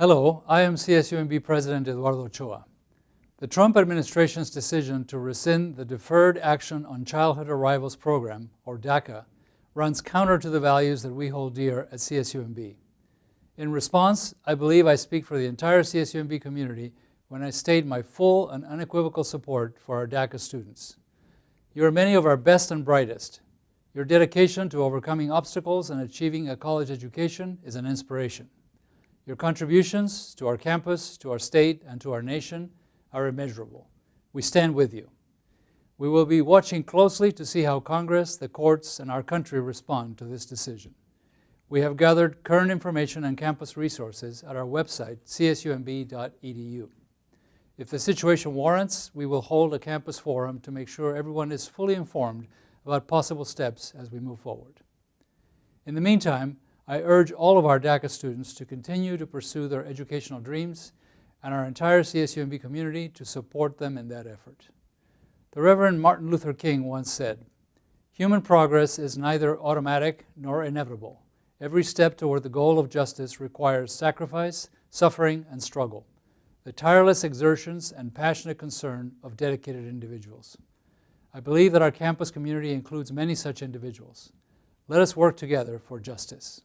Hello, I am CSUMB President Eduardo Ochoa. The Trump administration's decision to rescind the Deferred Action on Childhood Arrivals Program, or DACA, runs counter to the values that we hold dear at CSUMB. In response, I believe I speak for the entire CSUMB community when I state my full and unequivocal support for our DACA students. You are many of our best and brightest. Your dedication to overcoming obstacles and achieving a college education is an inspiration. Your contributions to our campus, to our state, and to our nation are immeasurable. We stand with you. We will be watching closely to see how Congress, the courts, and our country respond to this decision. We have gathered current information and campus resources at our website, csumb.edu. If the situation warrants, we will hold a campus forum to make sure everyone is fully informed about possible steps as we move forward. In the meantime, I urge all of our DACA students to continue to pursue their educational dreams and our entire CSUMB community to support them in that effort. The Reverend Martin Luther King once said, human progress is neither automatic nor inevitable. Every step toward the goal of justice requires sacrifice, suffering, and struggle, the tireless exertions and passionate concern of dedicated individuals. I believe that our campus community includes many such individuals. Let us work together for justice.